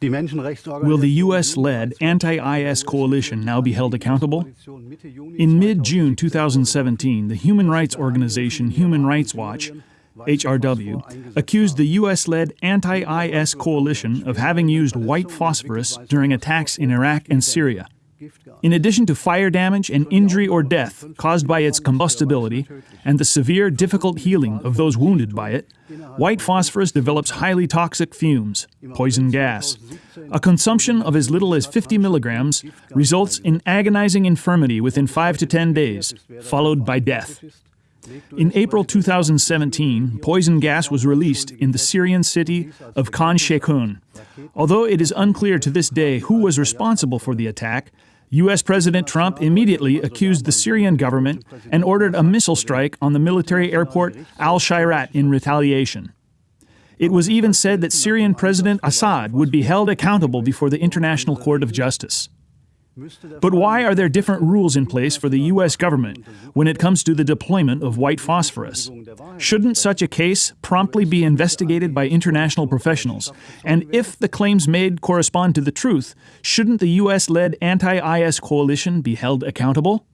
Will the U.S. led anti IS coalition now be held accountable? In mid June 2017, the human rights organization Human Rights Watch HRW, accused the U.S. led anti IS coalition of having used white phosphorus during attacks in Iraq and Syria. In addition to fire damage and injury or death caused by its combustibility and the severe, difficult healing of those wounded by it, white phosphorus develops highly toxic fumes, poison gas. A consumption of as little as 50 milligrams results in agonizing infirmity within 5 to 10 days, followed by death. In April 2017, poison gas was released in the Syrian city of Khan Sheikhoun. Although it is unclear to this day who was responsible for the attack, U.S. President Trump immediately accused the Syrian government and ordered a missile strike on the military airport Al Shayrat in retaliation. It was even said that Syrian President Assad would be held accountable before the International Court of Justice. But why are there different rules in place for the U.S. government when it comes to the deployment of white phosphorus? Shouldn't such a case promptly be investigated by international professionals? And if the claims made correspond to the truth, shouldn't the U.S. led anti IS coalition be held accountable?